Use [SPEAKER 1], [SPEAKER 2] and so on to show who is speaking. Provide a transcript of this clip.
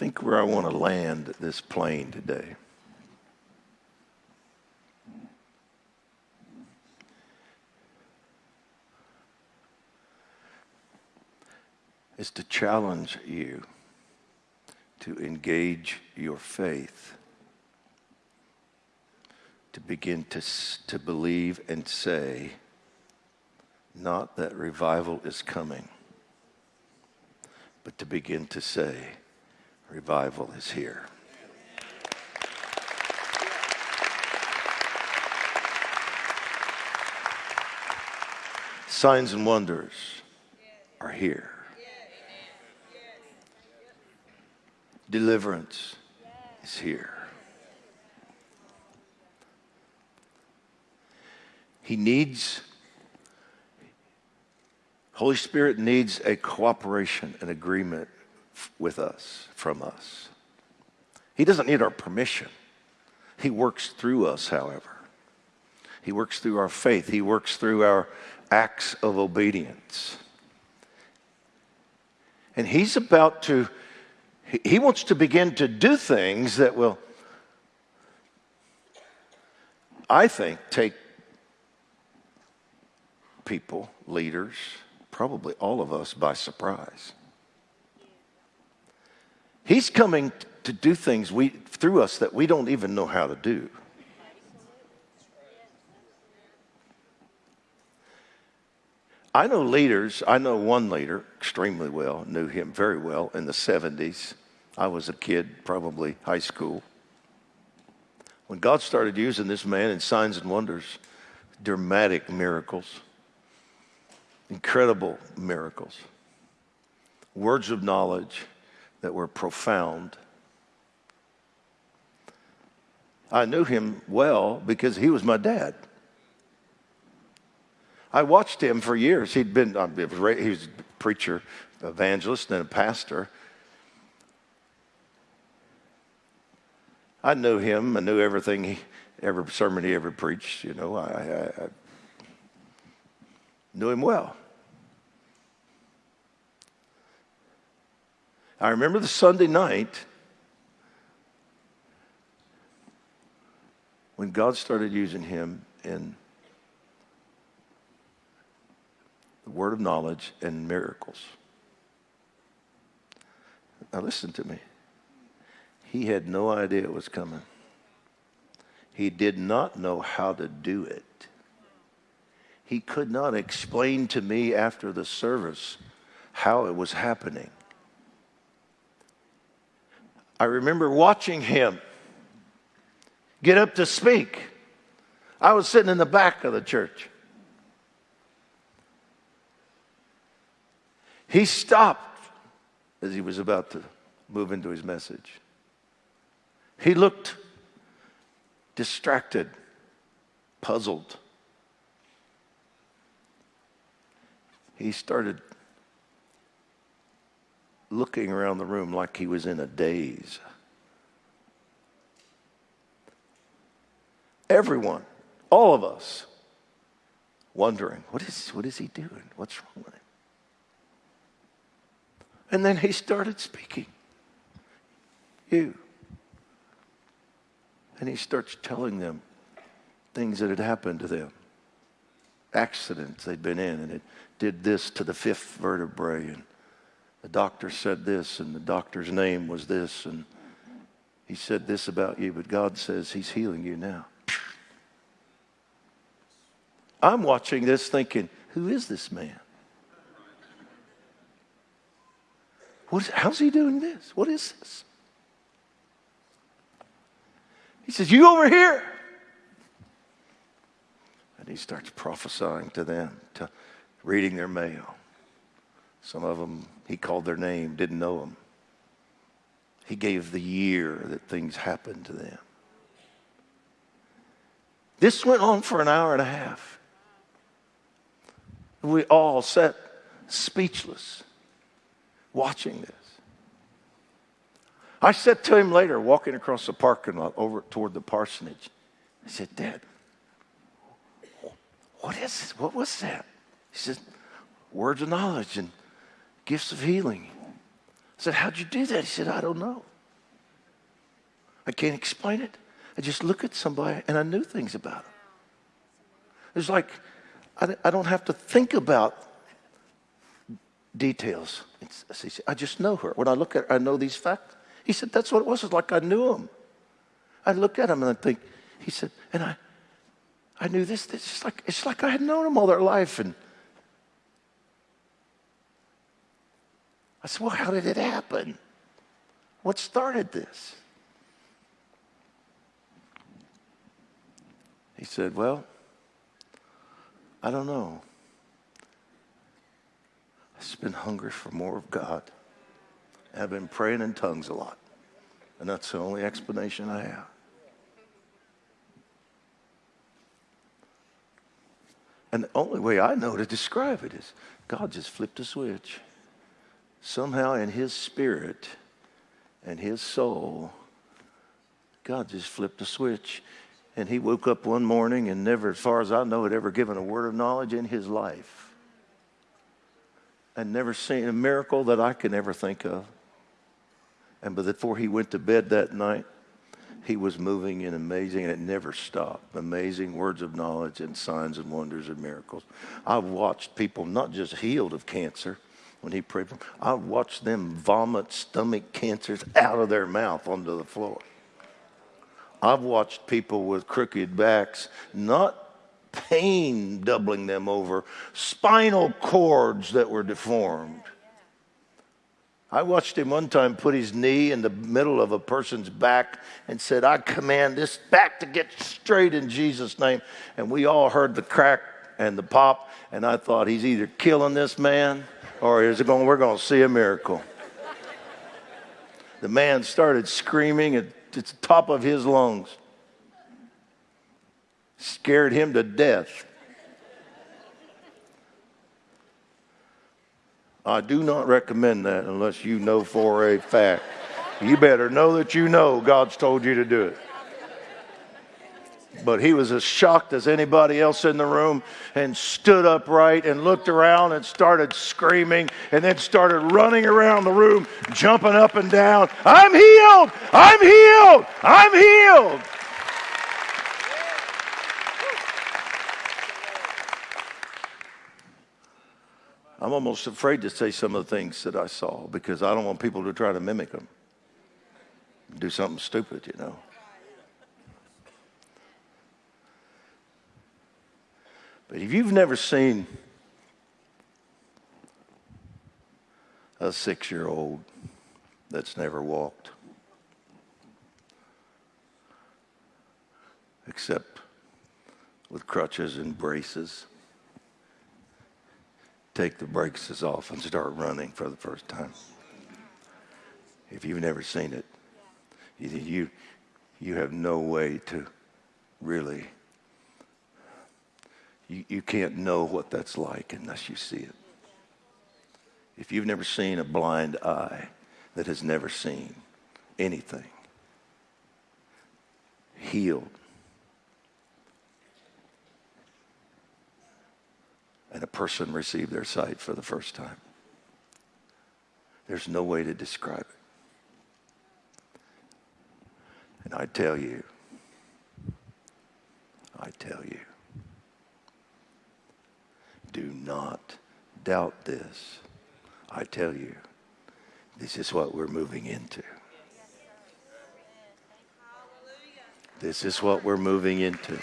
[SPEAKER 1] think where I want to land this plane today. Is to challenge you to engage your faith, to begin to, to believe and say, not that revival is coming, but to begin to say, revival is here. Signs and wonders are here. Deliverance is here. He needs, Holy Spirit needs a cooperation, an agreement with us, from us. He doesn't need our permission. He works through us, however. He works through our faith. He works through our acts of obedience. And He's about to he wants to begin to do things that will, I think, take people, leaders, probably all of us by surprise. He's coming to do things we, through us that we don't even know how to do. I know leaders, I know one leader extremely well, knew him very well in the 70s. I was a kid, probably high school. When God started using this man in signs and wonders, dramatic miracles, incredible miracles, words of knowledge that were profound. I knew him well because he was my dad. I watched him for years. He'd been, he was a preacher, evangelist, and a pastor. I knew him. I knew everything, he, every sermon he ever preached. You know, I, I, I knew him well. I remember the Sunday night when God started using him in the word of knowledge and miracles. Now, listen to me. He had no idea it was coming. He did not know how to do it. He could not explain to me after the service how it was happening. I remember watching him get up to speak. I was sitting in the back of the church. He stopped as he was about to move into his message. He looked distracted, puzzled. He started looking around the room like he was in a daze. Everyone, all of us, wondering, what is, what is he doing? What's wrong with him? And then he started speaking. You, and he starts telling them things that had happened to them, accidents they'd been in, and it did this to the fifth vertebrae, and the doctor said this, and the doctor's name was this, and he said this about you, but God says he's healing you now. I'm watching this thinking, who is this man? What is, how's he doing this? What is this? He says, You over here. And he starts prophesying to them, to reading their mail. Some of them, he called their name, didn't know them. He gave the year that things happened to them. This went on for an hour and a half. We all sat speechless watching this. I said to him later, walking across the parking lot over toward the parsonage, I said, Dad, what is this? What was that? He said, words of knowledge and gifts of healing. I said, How'd you do that? He said, I don't know. I can't explain it. I just look at somebody and I knew things about them. It's like I, I don't have to think about details. It's, I just know her. When I look at her, I know these facts. He said, that's what it was. It's like I knew him. I look at him and I think, he said, and I, I knew this. It's like, it's like I had known him all their life. And I said, well, how did it happen? What started this? He said, well, I don't know. I've been hungry for more of God. I've been praying in tongues a lot. And that's the only explanation I have. And the only way I know to describe it is God just flipped a switch. Somehow in his spirit and his soul, God just flipped a switch. And he woke up one morning and never, as far as I know, had ever given a word of knowledge in his life. And never seen a miracle that I can ever think of. And but before he went to bed that night, he was moving in amazing, and it never stopped. Amazing words of knowledge and signs and wonders and miracles. I've watched people not just healed of cancer when he prayed for them, I've watched them vomit stomach cancers out of their mouth onto the floor. I've watched people with crooked backs, not pain doubling them over, spinal cords that were deformed. I watched him one time put his knee in the middle of a person's back and said, I command this back to get straight in Jesus' name. And we all heard the crack and the pop, and I thought he's either killing this man or is it going, we're going to see a miracle. the man started screaming at the top of his lungs. Scared him to death. I do not recommend that unless you know for a fact. You better know that you know God's told you to do it. But he was as shocked as anybody else in the room and stood upright and looked around and started screaming and then started running around the room, jumping up and down. I'm healed! I'm healed! I'm healed! I'm almost afraid to say some of the things that I saw because I don't want people to try to mimic them. Do something stupid, you know. But if you've never seen a six year old that's never walked, except with crutches and braces, take the braces off and start running for the first time. If you've never seen it, you, you have no way to really you, you can't know what that's like unless you see it. If you've never seen a blind eye that has never seen anything, healed, and a person received their sight for the first time, there's no way to describe it. And I tell you, I tell you, do not doubt this. I tell you, this is what we're moving into. This is what we're moving into.